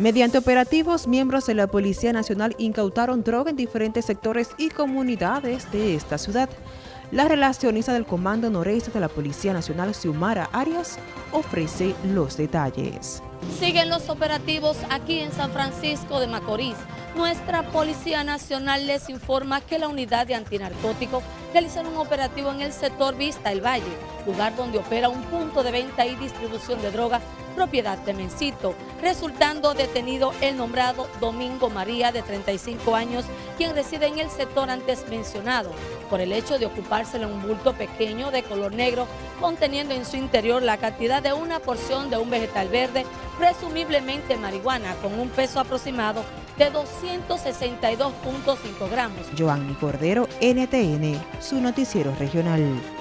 Mediante operativos, miembros de la Policía Nacional incautaron droga en diferentes sectores y comunidades de esta ciudad. La relacionista del Comando Noreste de la Policía Nacional, Xiomara Arias, ofrece los detalles. Siguen los operativos aquí en San Francisco de Macorís. Nuestra Policía Nacional les informa que la unidad de antinarcóticos realizaron un operativo en el sector Vista El Valle, lugar donde opera un punto de venta y distribución de droga propiedad de Mencito, resultando detenido el nombrado Domingo María, de 35 años, quien reside en el sector antes mencionado, por el hecho de ocupárselo un bulto pequeño de color negro, conteniendo en su interior la cantidad de una porción de un vegetal verde, presumiblemente marihuana, con un peso aproximado de 262.5 gramos. Joanny Cordero, NTN, su noticiero regional.